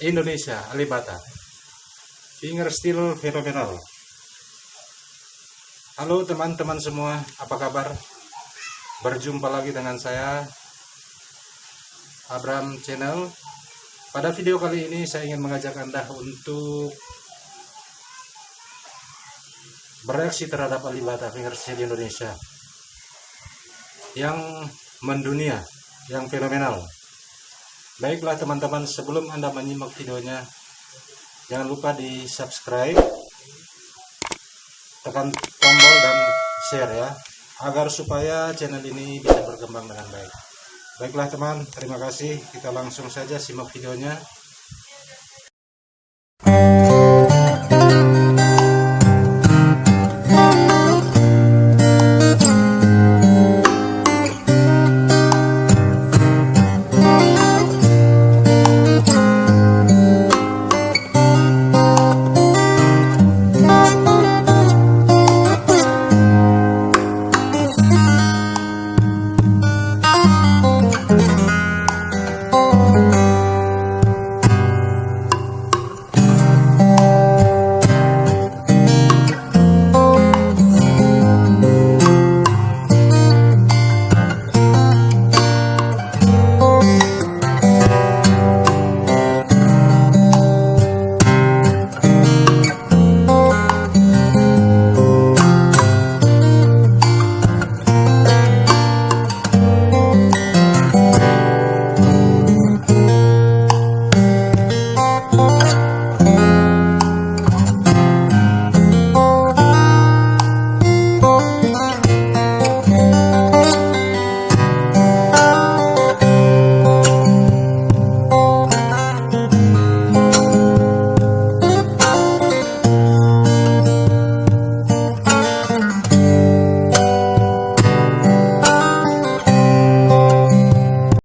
Indonesia Alibata. Fingerstyle fenomenal halo teman-teman semua apa kabar? Berjumpa lagi dengan saya Abram Channel. Pada video kali ini saya ingin mengajak anda untuk bereaksi terhadap Alibata fingerstyle Indonesia yang mendunia yang fenomenal Baiklah teman-teman, sebelum Anda menyimak videonya, jangan lupa di subscribe, tekan tombol dan share ya, agar supaya channel ini bisa berkembang dengan baik. Baiklah teman, terima kasih. Kita langsung saja simak videonya.